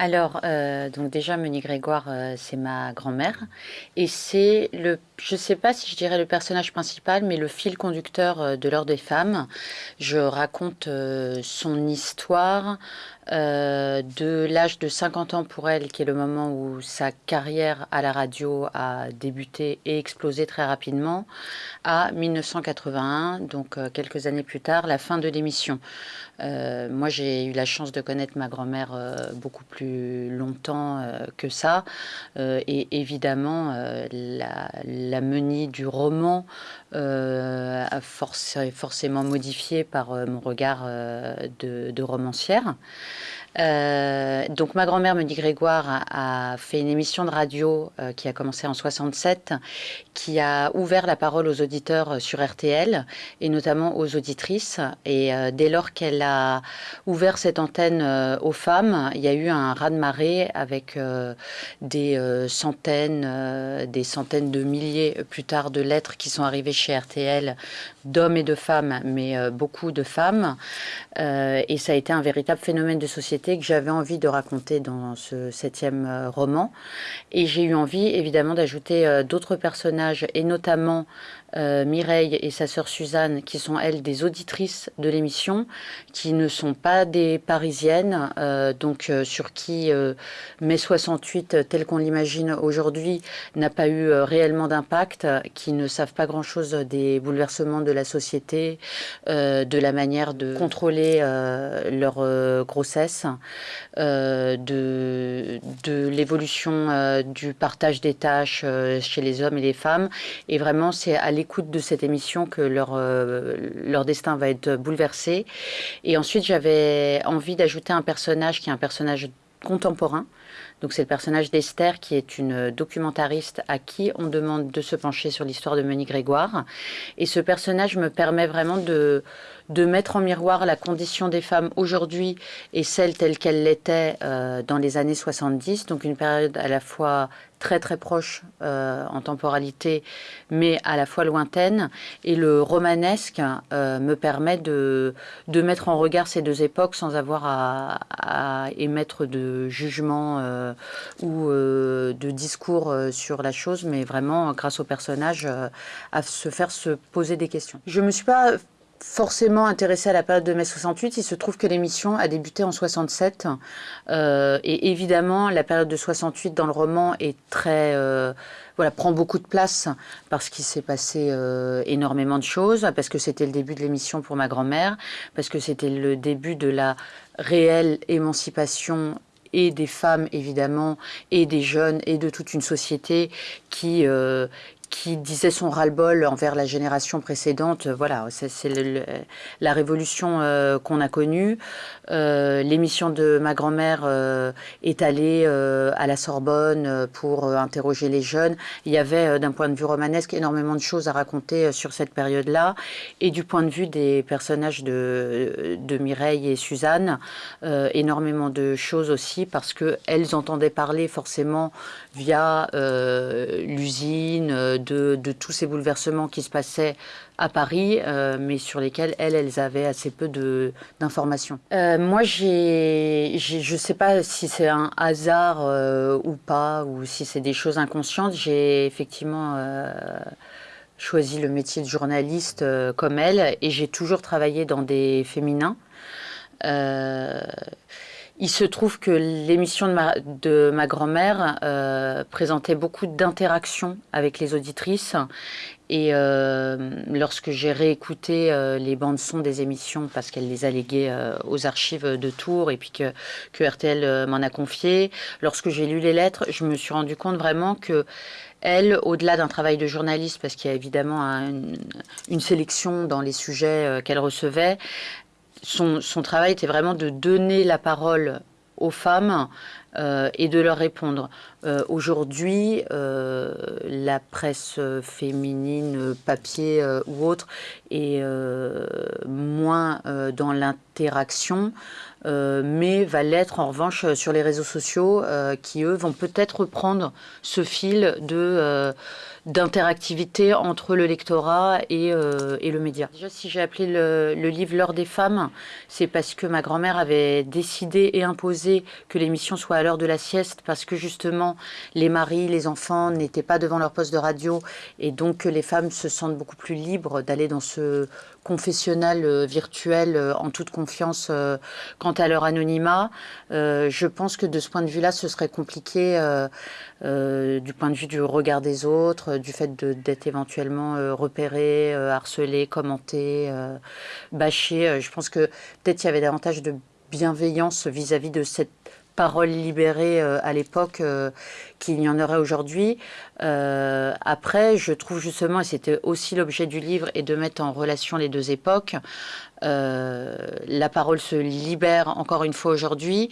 Alors, euh, donc déjà, Meunier Grégoire, euh, c'est ma grand-mère. Et c'est le, je ne sais pas si je dirais le personnage principal, mais le fil conducteur euh, de l'heure des femmes. Je raconte son histoire de l'âge de 50 ans pour elle, qui est le moment où sa carrière à la radio a débuté et explosé très rapidement, à 1981, donc quelques années plus tard, la fin de l'émission. moi, j'ai eu la chance de connaître ma grand-mère beaucoup plus longtemps euh, que ça. Euh, et évidemment, euh, la, la menie du roman a forcément modifié par mon regard de, de romancière. Euh, donc ma grand-mère me dit Grégoire a, fait une émission de radio euh, qui a commencé en 67, qui a ouvert la parole aux auditeurs sur RTL et notamment aux auditrices. Et euh, dès lors qu'elle a ouvert cette antenne aux femmes, il y a eu un raz-de-marée avec des centaines, des centaines de milliers plus tard de lettres qui sont arrivées chez RTL d'hommes et de femmes, mais beaucoup de femmes. et ça a été un véritable phénomène de société que j'avais envie de raconter dans ce septième euh, roman. Et j'ai eu envie, évidemment, d'ajouter euh, d'autres personnages, et notamment euh, Mireille et sa sœur Suzanne, qui sont elles des auditrices de l'émission, qui ne sont pas des Parisiennes, donc sur qui mai 68, tel qu'on l'imagine aujourd'hui, n'a pas eu réellement d'impact, qui ne savent pas grand-chose des bouleversements de la société, de la manière de contrôler leur grossesse, de, de l'évolution du partage des tâches chez les hommes et les femmes. Et vraiment, c'est à l'écoute de cette émission que leur, euh, leur destin va être bouleversé. Et ensuite, j'avais envie d'ajouter un personnage qui est un personnage contemporain. Donc c'est le personnage d'Esther qui est une documentariste à qui on demande de se pencher sur l'histoire de Monique Grégoire. Et ce personnage me permet vraiment de, de mettre en miroir la condition des femmes aujourd'hui et celle telle qu'elle l'était euh, dans les années 70, donc une période à la fois très très proche euh, en temporalité, mais à la fois lointaine. Et le romanesque euh, me permet de, de mettre en regard ces deux époques sans avoir à, émettre de jugement ou de discours sur la chose, mais vraiment grâce au personnage à se faire se poser des questions. Je me suis pas forcément intéressé à la période de mai 68. Il se trouve que l'émission a débuté en 67. Euh, et évidemment, la période de 68 dans le roman est très... Euh, voilà, prend beaucoup de place parce qu'il s'est passé euh, énormément de choses, parce que c'était le début de l'émission pour ma grand-mère, parce que c'était le début de la réelle émancipation et des femmes évidemment, et des jeunes, et de toute une société qui, qui disait son ras-le-bol envers la génération précédente. Voilà, c'est la révolution euh, qu'on a connue. Euh, l'émission de ma grand-mère euh, est allée à la Sorbonne pour interroger les jeunes. Il y avait, d'un point de vue romanesque, énormément de choses à raconter sur cette période-là. Et du point de vue des personnages de, de Mireille et Suzanne, énormément de choses aussi parce qu'elles entendaient parler forcément via l'usine, de, tous ces bouleversements qui se passaient à Paris, euh, mais sur lesquels elles, avaient assez peu d'informations. Euh, moi, je ne sais pas si c'est un hasard euh, ou pas, ou si c'est des choses inconscientes. J'ai effectivement choisi le métier de journaliste comme elle, et j'ai toujours travaillé dans des féminins. Il se trouve que l'émission de ma, grand-mère euh, présentait beaucoup d'interactions avec les auditrices. Et euh, lorsque j'ai réécouté euh, les bandes son des émissions, parce qu'elle les a léguées aux archives de Tours et puis que, que RTL m'en a confié, lorsque j'ai lu les lettres, je me suis rendu compte vraiment que elle, au-delà d'un travail de journaliste, parce qu'il y a évidemment une, sélection dans les sujets qu'elle recevait, son, travail était vraiment de donner la parole aux femmes euh, et de leur répondre. Euh, aujourd'hui, euh, la presse féminine, papier ou autre, est moins dans l'interaction. mais va l'être en revanche sur les réseaux sociaux qui, eux, vont peut-être reprendre ce fil de d'interactivité entre le lectorat et, et, le média. Déjà, si j'ai appelé le, le livre L'heure des femmes, c'est parce que ma grand-mère avait décidé et imposé que l'émission soit à l'heure de la sieste, parce que justement, les maris, les enfants n'étaient pas devant leur poste de radio, et donc les femmes se sentent beaucoup plus libres d'aller dans ce confessionnal euh, virtuel euh, en toute confiance euh, quant à leur anonymat. je pense que de ce point de vue-là, ce serait compliqué du point de vue du regard des autres, du fait d'être éventuellement repéré, harcelé, commenté, bâché. je pense que peut-être il y avait davantage de bienveillance vis-à-vis de cette parole libérée euh, à l'époque euh, qu'il y en aurait aujourd'hui. Euh, après, je trouve justement, et c'était aussi l'objet du livre, et de mettre en relation les deux époques, la parole se libère encore une fois aujourd'hui.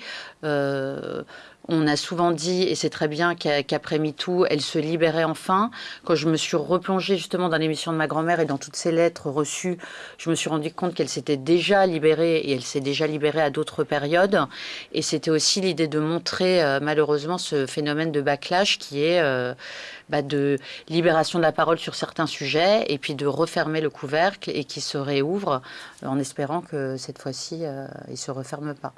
On a souvent dit, et c'est très bien qu'après MeToo, elle se libérait enfin. Quand je me suis replongée justement dans l'émission de ma grand-mère et dans toutes ces lettres reçues, je me suis rendu compte qu'elle s'était déjà libérée et elle s'est déjà libérée à d'autres périodes. Et c'était aussi l'idée de montrer euh, malheureusement ce phénomène de backlash qui est euh, bah, de libération de la parole sur certains sujets et puis de refermer le couvercle et qui se réouvre en espérant que cette fois-ci, euh, il ne se referme pas.